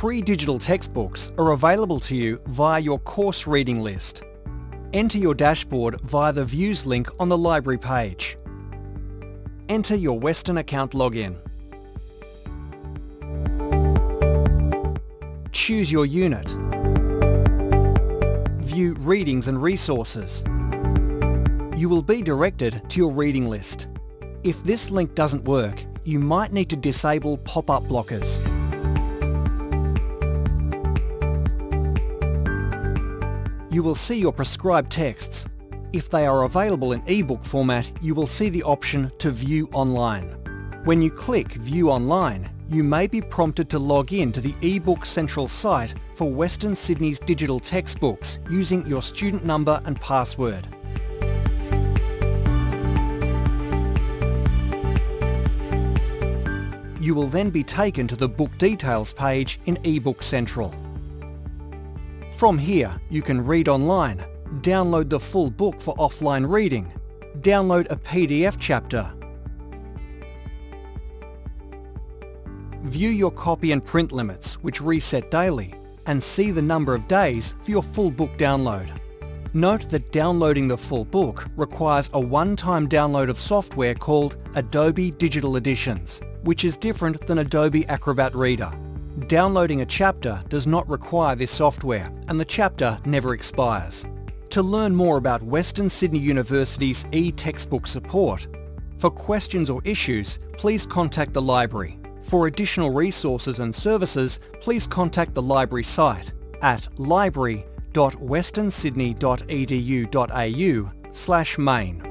Free digital textbooks are available to you via your course reading list. Enter your dashboard via the vUWS link on the library page. Enter your Western account login. Choose your unit. View Readings and Resources. You will be directed to your reading list. If this link doesn't work, you might need to disable pop-up blockers. You will see your prescribed texts. If they are available in ebook format, you will see the option to view online. When you click View Online, you may be prompted to log in to the eBook Central site for Western Sydney's digital textbooks using your student number and password. You will then be taken to the book details page in eBook Central. From here, you can read online, download the full book for offline reading, download a PDF chapter, view your copy and print limits, which reset daily, and see the number of days for your full book download. Note that downloading the full book requires a one-time download of software called Adobe Digital Editions, which is different than Adobe Acrobat Reader. Downloading a chapter does not require this software, and the chapter never expires. To learn more about Western Sydney University's e-textbook support, for questions or issues, please contact the library. For additional resources and services, please contact the library site at library.westernsydney.edu.au slash main.